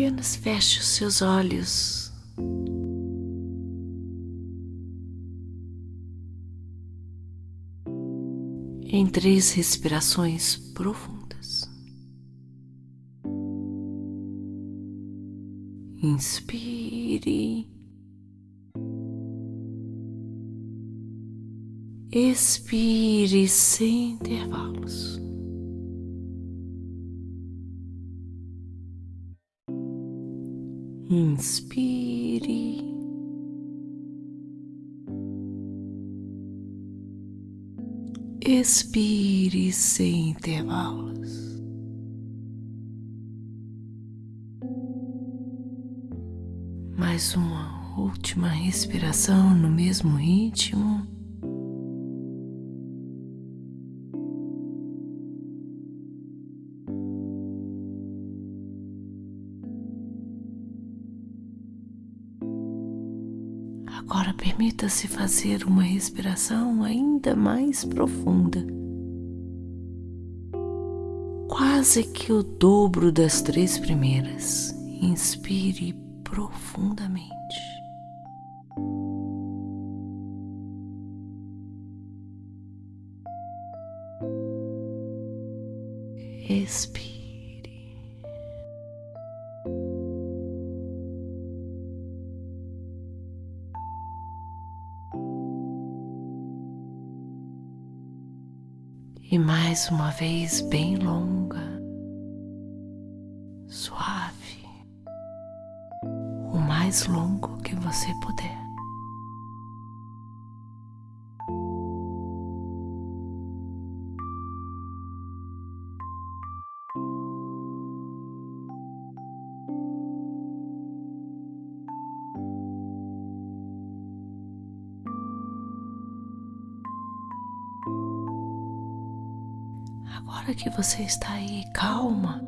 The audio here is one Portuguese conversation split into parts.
Apenas feche os seus olhos. Em três respirações profundas. Inspire. Expire sem intervalos. Inspire. Expire sem intervalos. Mais uma última respiração no mesmo ritmo. Permita-se fazer uma respiração ainda mais profunda, quase que o dobro das três primeiras. Inspire profundamente. Expire. E mais uma vez bem longa, suave, o mais longo que você puder. Agora que você está aí calma,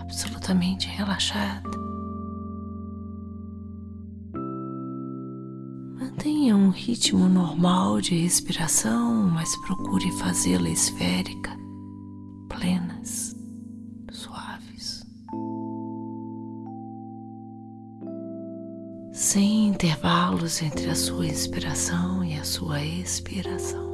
absolutamente relaxada, mantenha um ritmo normal de respiração, mas procure fazê-la esférica, plenas, suaves. Sem intervalos entre a sua inspiração e a sua expiração.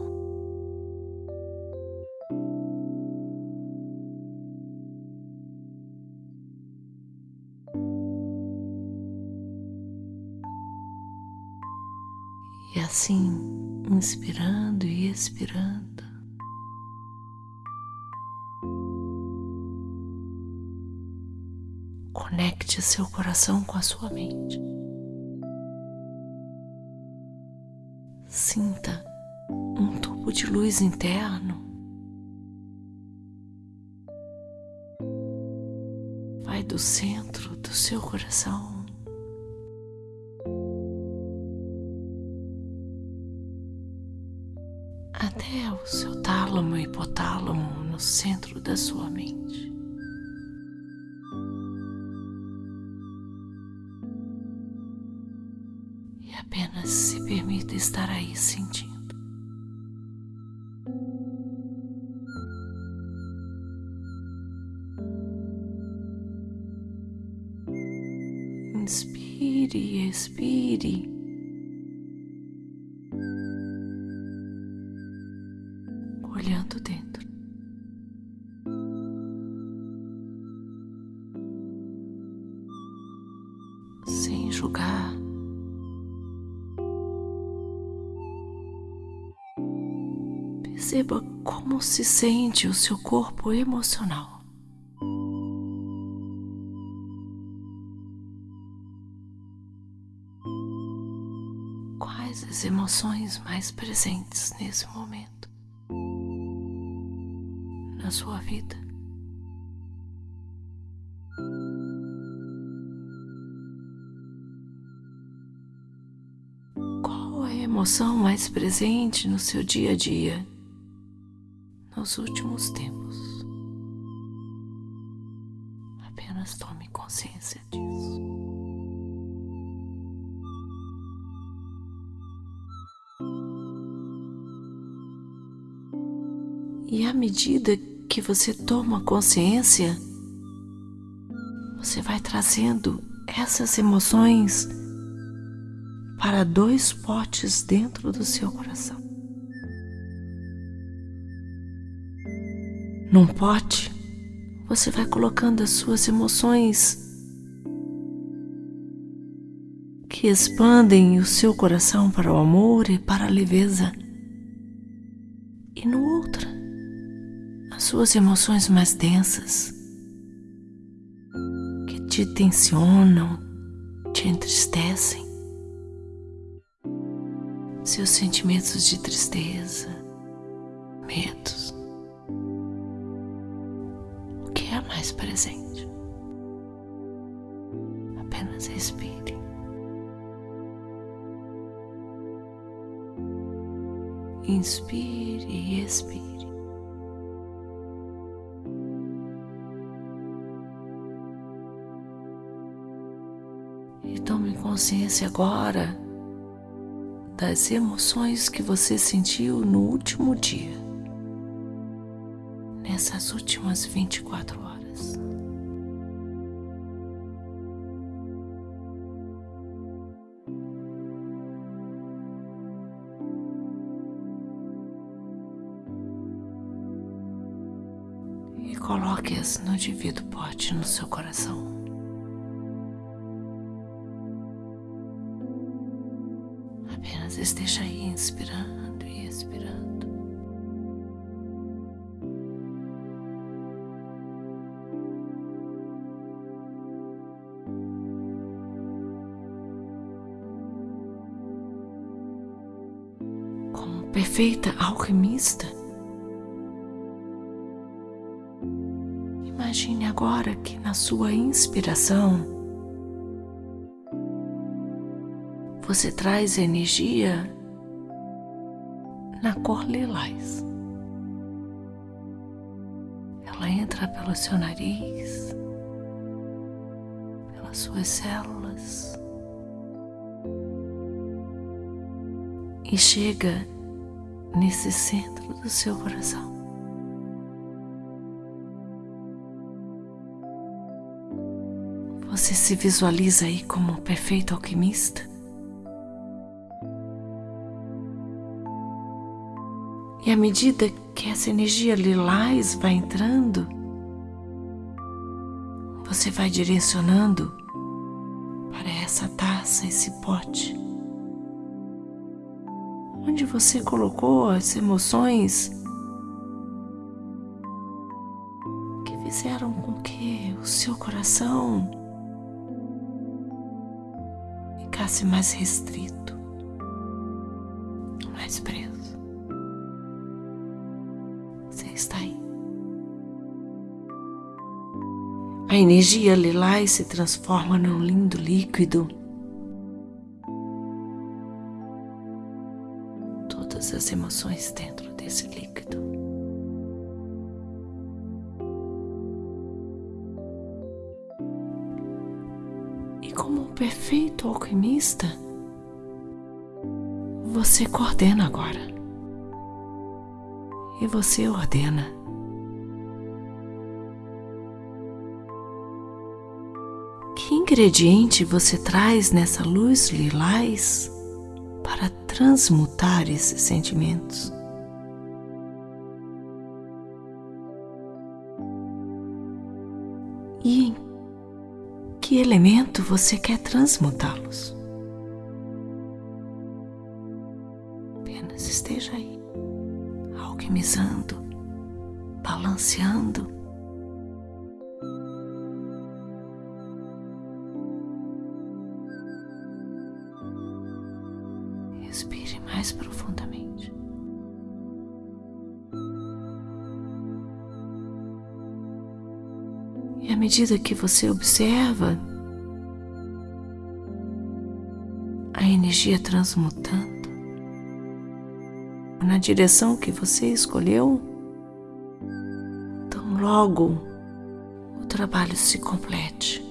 Expirando, conecte seu coração com a sua mente. Sinta um tubo de luz interno. Vai do centro do seu coração centro da sua mente. E apenas se permita estar aí sentindo. Inspire expire. olhando dentro. Perceba como se sente o seu corpo emocional. Quais as emoções mais presentes nesse momento? na sua vida. Qual a emoção mais presente no seu dia a dia nos últimos tempos? Apenas tome consciência disso. E à medida que você toma consciência, você vai trazendo essas emoções para dois potes dentro do seu coração. Num pote, você vai colocando as suas emoções que expandem o seu coração para o amor e para a leveza. E no outro, as suas emoções mais densas que te tensionam, te entristecem seus sentimentos de tristeza, medos. Presente? Apenas respire. Inspire e expire. E tome consciência agora das emoções que você sentiu no último dia, nessas últimas 24 horas. Coloque-as no devido pote no seu coração. Apenas esteja aí inspirando e expirando. Como perfeita alquimista, imagine agora que na sua inspiração você traz energia na cor lilás. Ela entra pelo seu nariz, pelas suas células e chega nesse centro do seu coração. Você se visualiza aí como um perfeito alquimista? E à medida que essa energia lilás vai entrando, você vai direcionando para essa taça, esse pote, onde você colocou as emoções que fizeram com que o seu coração ficasse mais restrito, mais preso. está aí. A energia lilás se transforma num lindo líquido. Todas as emoções dentro um perfeito alquimista, você coordena agora e você ordena. Que ingrediente você traz nessa luz lilás para transmutar esses sentimentos? Que elemento você quer transmutá-los? Apenas esteja aí alquimizando, balanceando. E à medida que você observa a energia transmutando, na direção que você escolheu, então logo o trabalho se complete.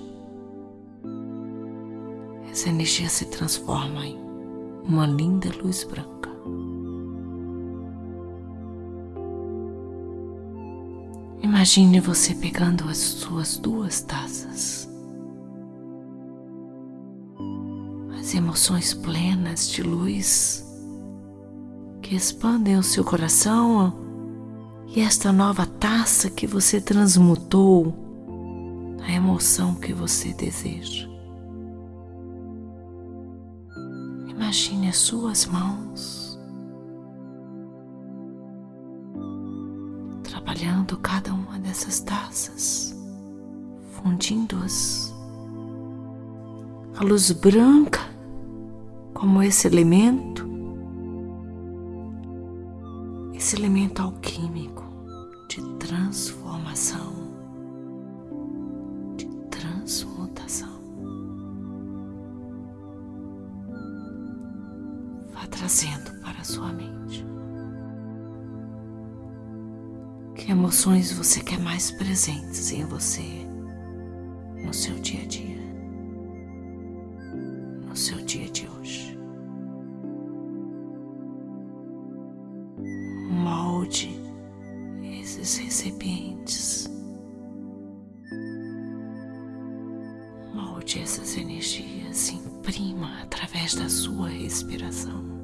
Essa energia se transforma em uma linda luz branca. Imagine você pegando as suas duas taças. As emoções plenas de luz que expandem o seu coração e esta nova taça que você transmutou a emoção que você deseja. Imagine as suas mãos trabalhando cada uma dessas taças, fundindo-as a luz branca como esse elemento, esse elemento alquímico de transformação, de transmutação. Vá trazendo para a sua mente. Emoções você quer mais presentes em você no seu dia a dia? no seu dia de hoje. Molde esses recipientes, molde essas energias, imprima através da sua respiração.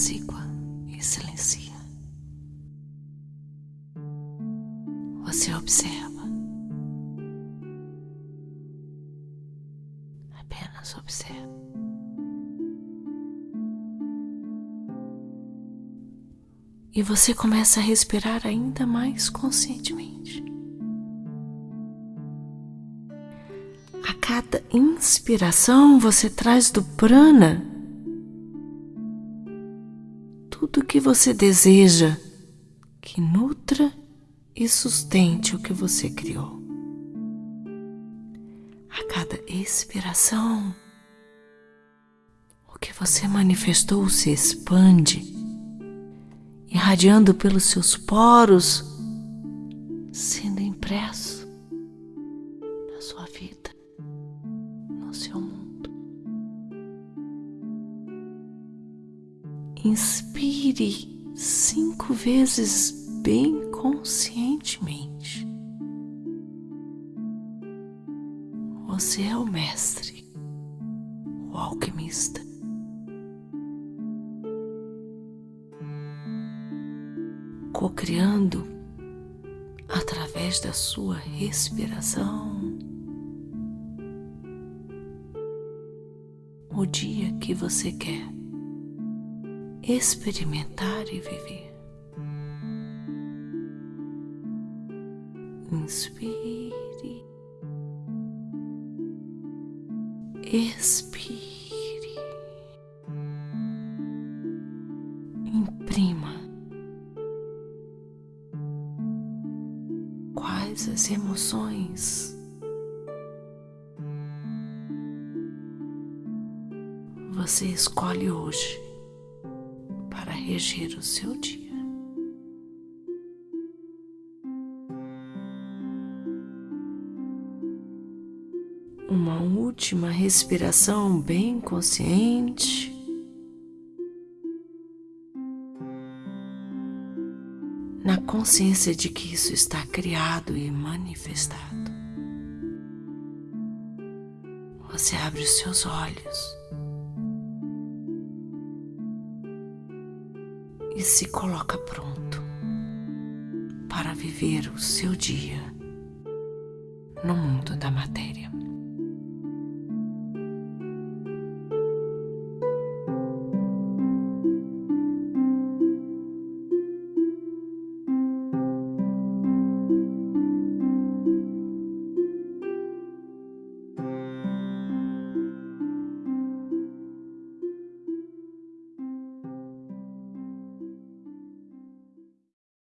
Apazigua e silencia. Você observa. Apenas observa. E você começa a respirar ainda mais conscientemente. A cada inspiração você traz do prana que você deseja que nutra e sustente o que você criou. A cada expiração, o que você manifestou se expande, irradiando pelos seus poros, sendo Inspire cinco vezes bem conscientemente. Você é o mestre, o alquimista. Co-criando através da sua respiração o dia que você quer experimentar e viver. Inspire, expire, imprima quais as emoções você escolhe hoje reger o seu dia. uma última respiração bem consciente. Na consciência de que isso está criado e manifestado. Você abre os seus olhos e se coloca pronto para viver o seu dia no mundo da matéria.